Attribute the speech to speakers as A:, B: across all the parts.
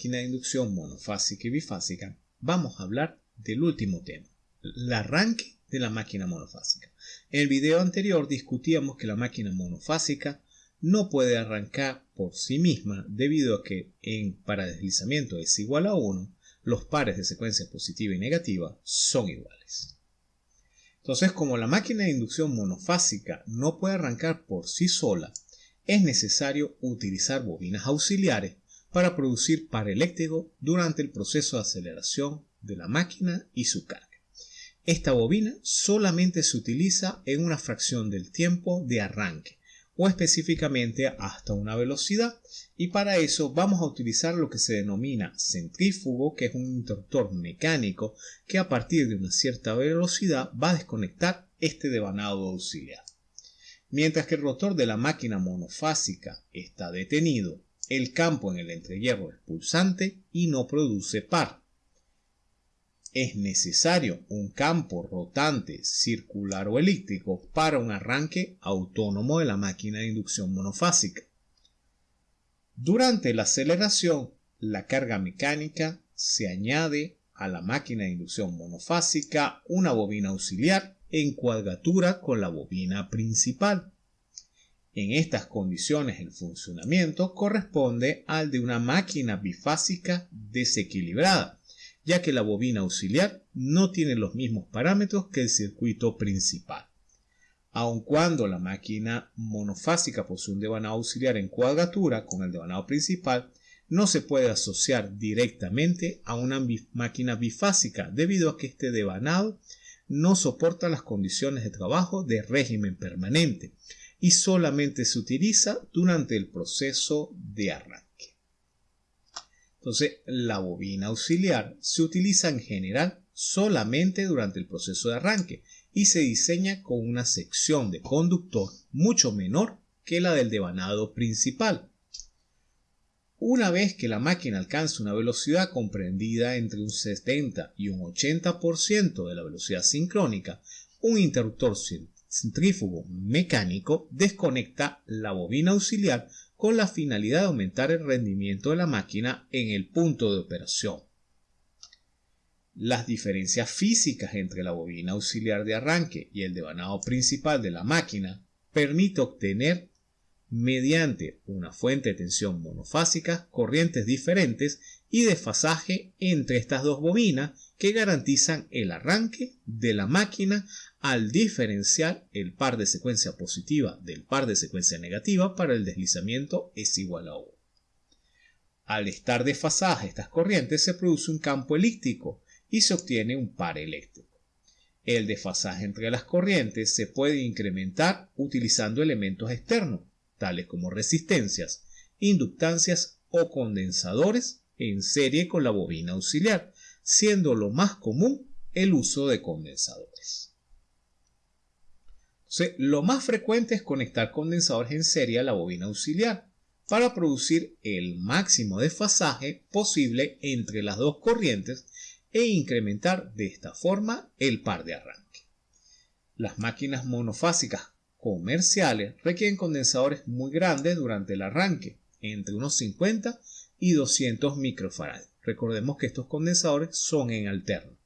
A: máquina de inducción monofásica y bifásica, vamos a hablar del último tema, el arranque de la máquina monofásica. En el video anterior discutíamos que la máquina monofásica no puede arrancar por sí misma debido a que en para deslizamiento es igual a 1, los pares de secuencia positiva y negativa son iguales. Entonces, como la máquina de inducción monofásica no puede arrancar por sí sola, es necesario utilizar bobinas auxiliares para producir par eléctrico durante el proceso de aceleración de la máquina y su carga. Esta bobina solamente se utiliza en una fracción del tiempo de arranque o específicamente hasta una velocidad y para eso vamos a utilizar lo que se denomina centrífugo que es un interruptor mecánico que a partir de una cierta velocidad va a desconectar este devanado auxiliar. Mientras que el rotor de la máquina monofásica está detenido, el campo en el entrehierro es pulsante y no produce par. Es necesario un campo rotante, circular o elíptico para un arranque autónomo de la máquina de inducción monofásica. Durante la aceleración, la carga mecánica se añade a la máquina de inducción monofásica una bobina auxiliar en cuadratura con la bobina principal. En estas condiciones el funcionamiento corresponde al de una máquina bifásica desequilibrada, ya que la bobina auxiliar no tiene los mismos parámetros que el circuito principal. Aun cuando la máquina monofásica posee un devanado auxiliar en cuadratura con el devanado principal, no se puede asociar directamente a una máquina bifásica debido a que este devanado no soporta las condiciones de trabajo de régimen permanente y solamente se utiliza durante el proceso de arranque. Entonces, la bobina auxiliar se utiliza en general solamente durante el proceso de arranque y se diseña con una sección de conductor mucho menor que la del devanado principal. Una vez que la máquina alcanza una velocidad comprendida entre un 70 y un 80% de la velocidad sincrónica, un interruptor centrífugo mecánico desconecta la bobina auxiliar con la finalidad de aumentar el rendimiento de la máquina en el punto de operación. Las diferencias físicas entre la bobina auxiliar de arranque y el devanado principal de la máquina permite obtener mediante una fuente de tensión monofásica, corrientes diferentes y desfasaje entre estas dos bobinas que garantizan el arranque de la máquina al diferenciar el par de secuencia positiva del par de secuencia negativa para el deslizamiento es igual a 1. Al estar desfasaje estas corrientes se produce un campo elíptico y se obtiene un par eléctrico. El desfasaje entre las corrientes se puede incrementar utilizando elementos externos tales como resistencias, inductancias o condensadores en serie con la bobina auxiliar, siendo lo más común el uso de condensadores. lo más frecuente es conectar condensadores en serie a la bobina auxiliar para producir el máximo desfasaje posible entre las dos corrientes e incrementar de esta forma el par de arranque. Las máquinas monofásicas comerciales requieren condensadores muy grandes durante el arranque, entre unos 50 y 200 microfarads. Recordemos que estos condensadores son en alterno.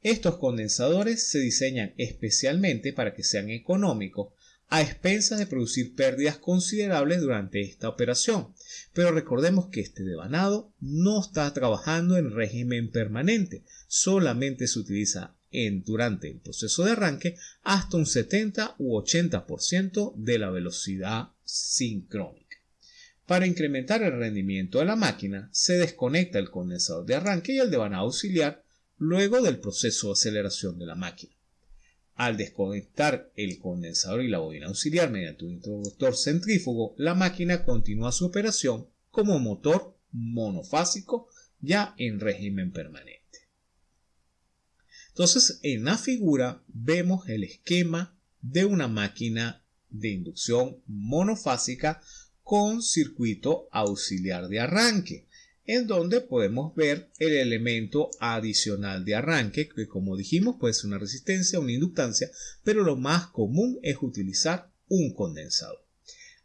A: Estos condensadores se diseñan especialmente para que sean económicos a expensas de producir pérdidas considerables durante esta operación. Pero recordemos que este devanado no está trabajando en régimen permanente, solamente se utiliza durante el proceso de arranque hasta un 70 u 80% de la velocidad sincrónica. Para incrementar el rendimiento de la máquina, se desconecta el condensador de arranque y el devanado auxiliar luego del proceso de aceleración de la máquina. Al desconectar el condensador y la bobina auxiliar mediante un interruptor centrífugo, la máquina continúa su operación como motor monofásico ya en régimen permanente. Entonces, en la figura vemos el esquema de una máquina de inducción monofásica con circuito auxiliar de arranque, en donde podemos ver el elemento adicional de arranque, que como dijimos puede ser una resistencia una inductancia, pero lo más común es utilizar un condensador.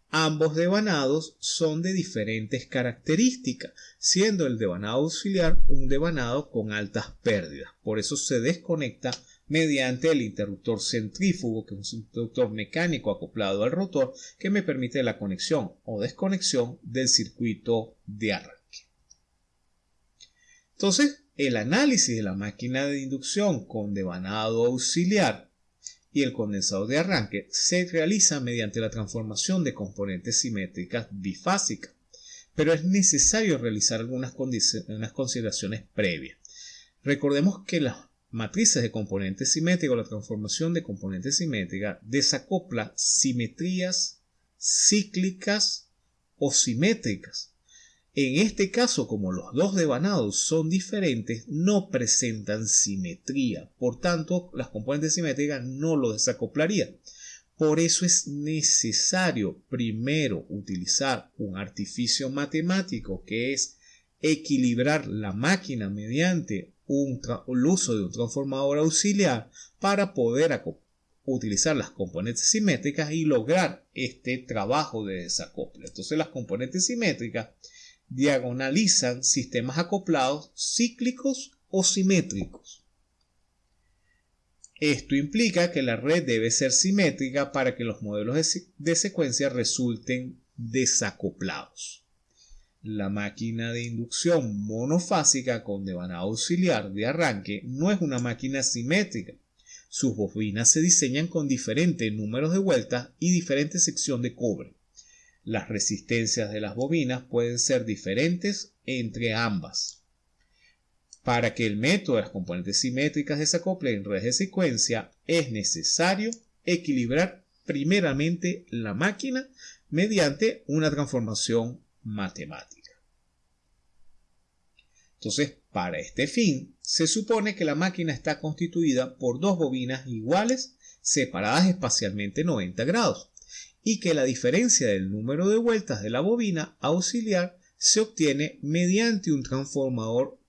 A: Ambos devanados son de diferentes características, siendo el devanado auxiliar un devanado con altas pérdidas. Por eso se desconecta mediante el interruptor centrífugo, que es un interruptor mecánico acoplado al rotor que me permite la conexión o desconexión del circuito de arranque. Entonces, el análisis de la máquina de inducción con devanado auxiliar y el condensador de arranque se realiza mediante la transformación de componentes simétricas bifásicas, pero es necesario realizar algunas, consideraciones previas. Recordemos que las matrices de componentes simétricos, la transformación de componentes simétricas, desacopla simetrías cíclicas o simétricas en este caso, como los dos devanados son diferentes, no presentan simetría. Por tanto, las componentes simétricas no lo desacoplarían. Por eso es necesario primero utilizar un artificio matemático que es equilibrar la máquina mediante el uso de un transformador auxiliar para poder utilizar las componentes simétricas y lograr este trabajo de desacople. Entonces las componentes simétricas diagonalizan sistemas acoplados cíclicos o simétricos. Esto implica que la red debe ser simétrica para que los modelos de, secuencia resulten desacoplados. La máquina de inducción monofásica con devanado auxiliar de arranque no es una máquina simétrica. Sus bobinas se diseñan con diferentes números de vueltas y diferente sección de cobre. Las resistencias de las bobinas pueden ser diferentes entre ambas. Para que el método de las componentes simétricas desacople en redes de secuencia es necesario equilibrar primeramente la máquina mediante una transformación matemática. Entonces, para este fin, se supone que la máquina está constituida por dos bobinas iguales separadas espacialmente 90 grados y que la diferencia del número de vueltas de la bobina auxiliar se obtiene mediante un transformador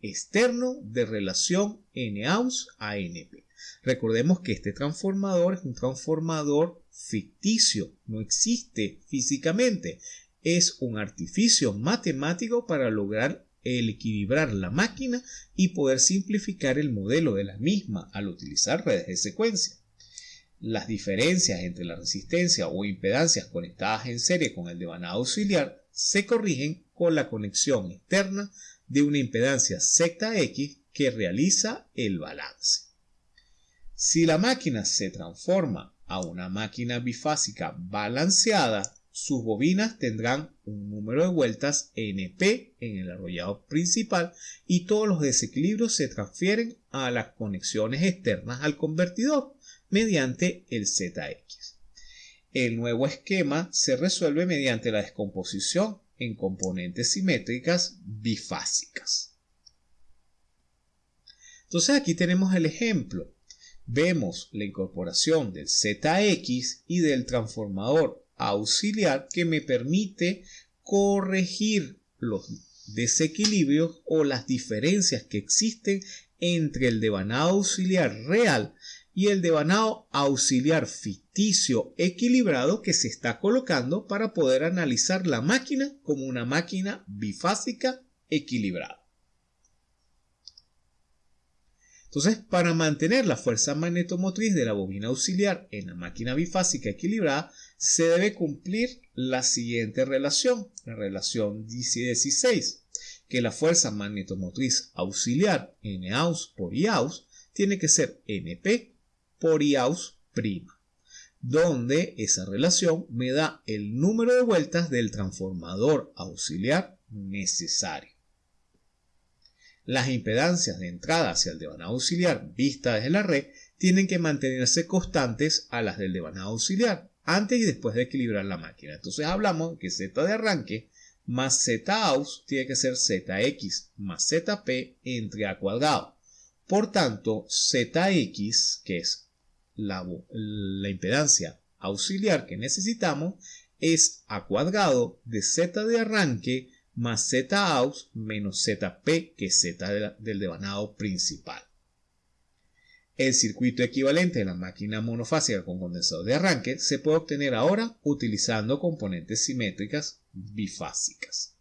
A: externo de relación N-Aus a NP. Recordemos que este transformador es un transformador ficticio, no existe físicamente, es un artificio matemático para lograr el equilibrar la máquina y poder simplificar el modelo de la misma al utilizar redes de secuencia. Las diferencias entre la resistencia o impedancias conectadas en serie con el devanado auxiliar se corrigen con la conexión externa de una impedancia ZX que realiza el balance. Si la máquina se transforma a una máquina bifásica balanceada, sus bobinas tendrán un número de vueltas NP en el arrollado principal y todos los desequilibrios se transfieren a las conexiones externas al convertidor mediante el ZX. El nuevo esquema se resuelve mediante la descomposición en componentes simétricas bifásicas. Entonces aquí tenemos el ejemplo. Vemos la incorporación del ZX y del transformador auxiliar que me permite corregir los desequilibrios o las diferencias que existen entre el devanado auxiliar real y el devanado auxiliar ficticio equilibrado que se está colocando para poder analizar la máquina como una máquina bifásica equilibrada. Entonces, para mantener la fuerza magnetomotriz de la bobina auxiliar en la máquina bifásica equilibrada, se debe cumplir la siguiente relación, la relación 16, que la fuerza magnetomotriz auxiliar Naus por Iaus tiene que ser NP por IAUS', donde esa relación me da el número de vueltas del transformador auxiliar necesario. Las impedancias de entrada hacia el devanado auxiliar vista desde la red tienen que mantenerse constantes a las del devanado auxiliar antes y después de equilibrar la máquina. Entonces hablamos que Z de arranque más Z aus tiene que ser ZX más ZP entre A cuadrado. Por tanto, ZX, que es la, impedancia auxiliar que necesitamos es a cuadrado de z de arranque más z aus menos zp que z del devanado principal. El circuito equivalente de la máquina monofásica con condensador de arranque se puede obtener ahora utilizando componentes simétricas bifásicas.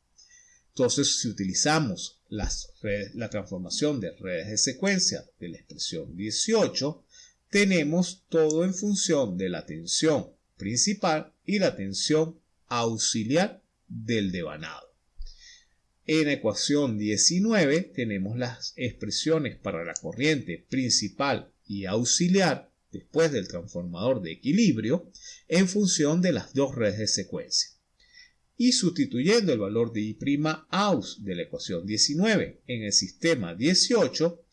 A: Entonces, si utilizamos la transformación de redes de secuencia de la expresión 18, tenemos todo en función de la tensión principal y la tensión auxiliar del devanado. En ecuación 19 tenemos las expresiones para la corriente principal y auxiliar después del transformador de equilibrio en función de las dos redes de secuencia. Y sustituyendo el valor de I' aus de la ecuación 19 en el sistema 18,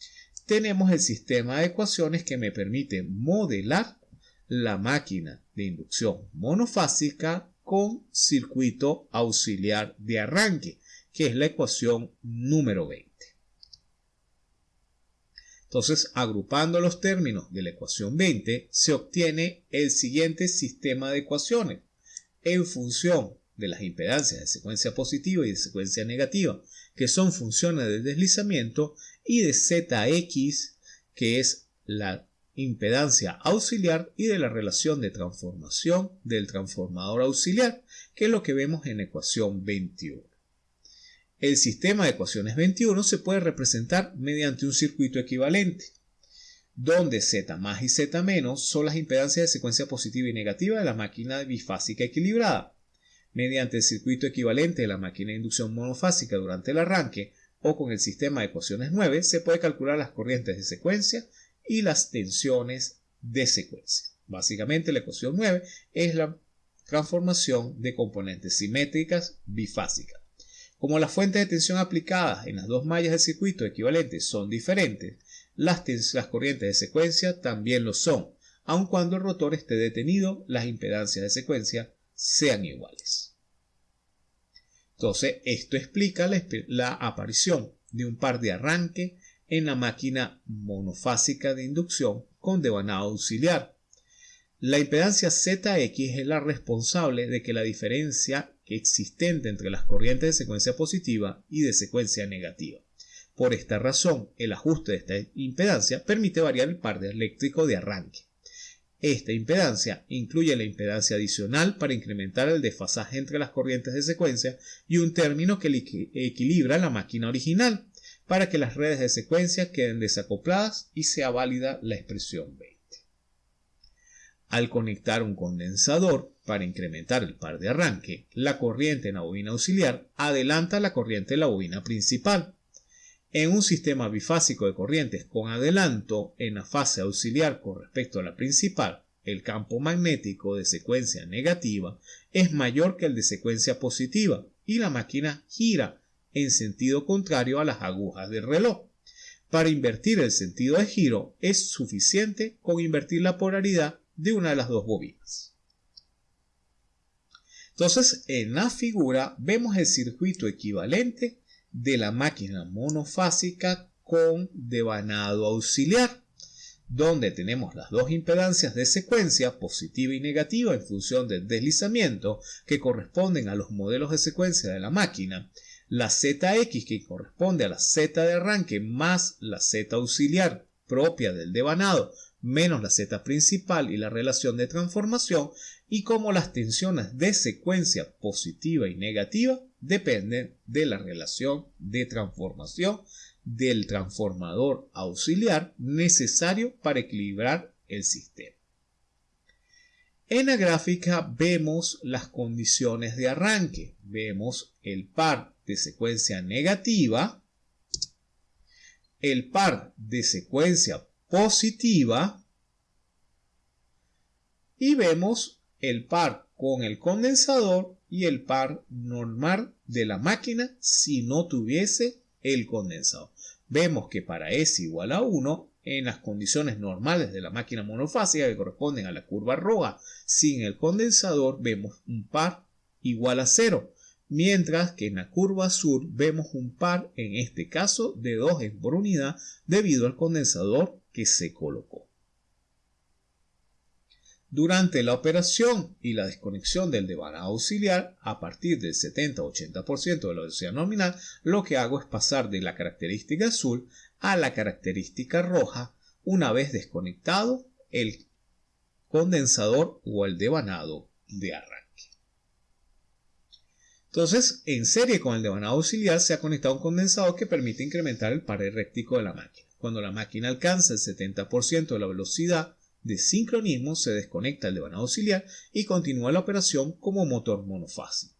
A: tenemos el sistema de ecuaciones que me permite modelar la máquina de inducción monofásica con circuito auxiliar de arranque que es la ecuación número 20. Entonces, agrupando los términos de la ecuación 20, se obtiene el siguiente sistema de ecuaciones en función de las impedancias de secuencia positiva y de secuencia negativa, que son funciones de deslizamiento, y de ZX, que es la impedancia auxiliar, y de la relación de transformación del transformador auxiliar, que es lo que vemos en ecuación 21. El sistema de ecuaciones 21 se puede representar mediante un circuito equivalente, donde Z más y Z menos son las impedancias de secuencia positiva y negativa de la máquina bifásica equilibrada. Mediante el circuito equivalente de la máquina de inducción monofásica durante el arranque o con el sistema de ecuaciones 9 se puede calcular las corrientes de secuencia y las tensiones de secuencia. Básicamente la ecuación 9 es la transformación de componentes simétricas bifásicas. Como las fuentes de tensión aplicadas en las dos mallas del circuito equivalentes son diferentes, las, corrientes de secuencia también lo son, aun cuando el rotor esté detenido, las impedancias de secuencia sean iguales. Entonces, esto explica la, la aparición de un par de arranque en la máquina monofásica de inducción con devanado auxiliar. La impedancia ZX es la responsable de que la diferencia existente entre las corrientes de secuencia positiva y de secuencia negativa. Por esta razón, el ajuste de esta impedancia permite variar el par eléctrico de arranque. Esta impedancia incluye la impedancia adicional para incrementar el desfasaje entre las corrientes de secuencia y un término que equilibra la máquina original para que las redes de secuencia queden desacopladas y sea válida la expresión 20. Al conectar un condensador para incrementar el par de arranque, la corriente en la bobina auxiliar adelanta la corriente en la bobina principal. En un sistema bifásico de corrientes con adelanto en la fase auxiliar con respecto a la principal, el campo magnético de secuencia negativa es mayor que el de secuencia positiva y la máquina gira en sentido contrario a las agujas del reloj. Para invertir el sentido de giro es suficiente con invertir la polaridad de una de las dos bobinas. Entonces, en la figura vemos el circuito equivalente de la máquina monofásica con devanado auxiliar, donde tenemos las dos impedancias de secuencia, positiva y negativa, en función del deslizamiento, que corresponden a los modelos de secuencia de la máquina, la ZX que corresponde a la Z de arranque más la Z auxiliar propia del devanado menos la Z principal y la relación de transformación y cómo las tensiones de secuencia positiva y negativa dependen de la relación de transformación del transformador auxiliar necesario para equilibrar el sistema. En la gráfica vemos las condiciones de arranque. Vemos el par de secuencia negativa, el par de secuencia positiva y vemos el par con el condensador y el par normal de la máquina si no tuviese el condensador. Vemos que para S igual a 1, en las condiciones normales de la máquina monofásica que corresponden a la curva roja sin el condensador, vemos un par igual a 0, mientras que en la curva azul vemos un par, en este caso, de 2 por unidad debido al condensador que se colocó. Durante la operación y la desconexión del devanado auxiliar, a partir del 70-80% de la velocidad nominal, lo que hago es pasar de la característica azul a la característica roja una vez desconectado el condensador o el devanado de arranque. Entonces, en serie con el devanado auxiliar se ha conectado un condensador que permite incrementar el par de la máquina. Cuando la máquina alcanza el 70% de la velocidad de sincronismo, se desconecta el devanado auxiliar y continúa la operación como motor monofásico.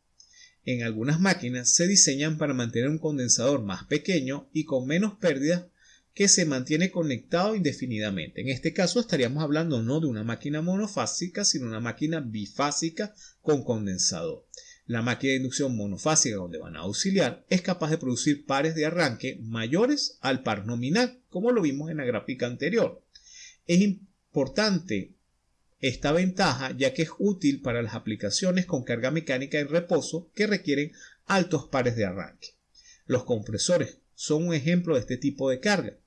A: En algunas máquinas se diseñan para mantener un condensador más pequeño y con menos pérdidas que se mantiene conectado indefinidamente. En este caso estaríamos hablando no de una máquina monofásica, sino una máquina bifásica con condensador. La máquina de inducción monofásica con devanado auxiliar es capaz de producir pares de arranque mayores al par nominal, como lo vimos en la gráfica anterior. Es importante esta ventaja ya que es útil para las aplicaciones con carga mecánica en reposo que requieren altos pares de arranque. Los compresores son un ejemplo de este tipo de carga.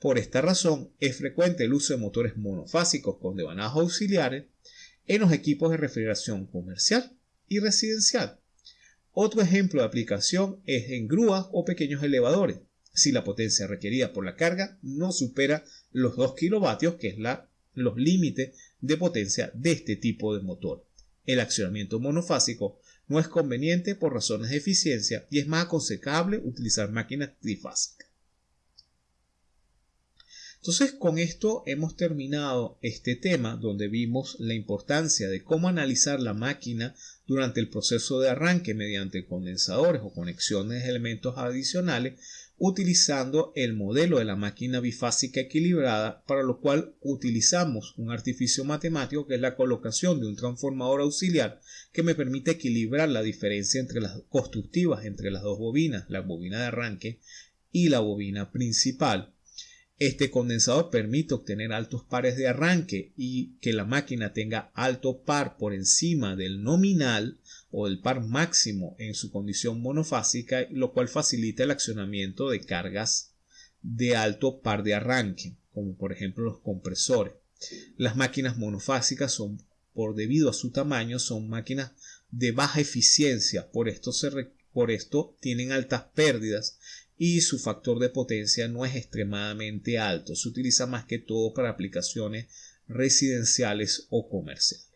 A: Por esta razón es frecuente el uso de motores monofásicos con devanados auxiliares en los equipos de refrigeración comercial y residencial. Otro ejemplo de aplicación es en grúas o pequeños elevadores, si la potencia requerida por la carga no supera los 2 kilovatios, que es la, los límites de potencia de este tipo de motor. El accionamiento monofásico no es conveniente por razones de eficiencia y es más aconsejable utilizar máquinas trifásicas. Entonces con esto hemos terminado este tema donde vimos la importancia de cómo analizar la máquina durante el proceso de arranque mediante condensadores o conexiones de elementos adicionales utilizando el modelo de la máquina bifásica equilibrada para lo cual utilizamos un artificio matemático que es la colocación de un transformador auxiliar que me permite equilibrar la diferencia entre las constructivas entre las dos bobinas, la bobina de arranque y la bobina principal este condensador permite obtener altos pares de arranque y que la máquina tenga alto par por encima del nominal o del par máximo en su condición monofásica, lo cual facilita el accionamiento de cargas de alto par de arranque, como por ejemplo los compresores. Las máquinas monofásicas son, por debido a su tamaño, son máquinas de baja eficiencia, por esto, por esto tienen altas pérdidas y su factor de potencia no es extremadamente alto. Se utiliza más que todo para aplicaciones residenciales o comerciales.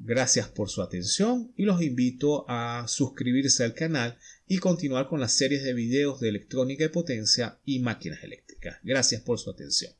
A: Gracias por su atención y los invito a suscribirse al canal y continuar con las series de videos de electrónica y potencia y máquinas eléctricas. Gracias por su atención.